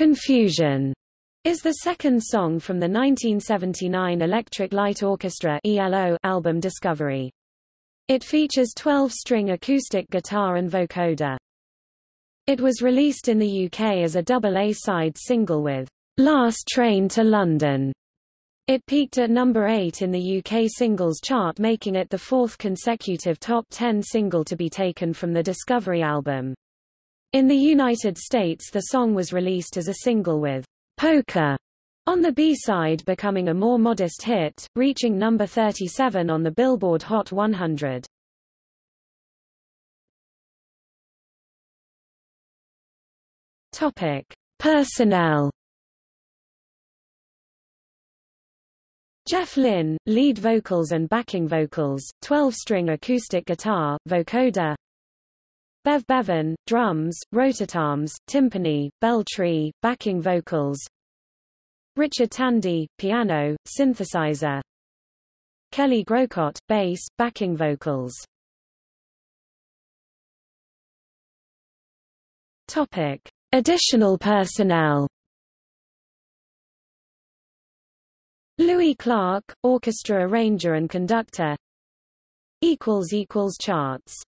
Confusion is the second song from the 1979 Electric Light Orchestra ELO album Discovery. It features 12-string acoustic guitar and vocoder. It was released in the UK as a double A-side single with Last Train to London. It peaked at number 8 in the UK singles chart making it the fourth consecutive top 10 single to be taken from the Discovery album. In the United States the song was released as a single with Poker on the B-side becoming a more modest hit, reaching number 37 on the Billboard Hot 100. Topic: Personnel. Jeff Lynne, lead vocals and backing vocals, 12-string acoustic guitar, vocoder, Bev Bevan, drums, rototoms, timpani, bell tree, backing vocals. Richard Tandy, piano, synthesizer. Kelly Groucutt, bass, backing vocals. Topic: Additional personnel. Louis Clark, orchestra arranger and conductor. charts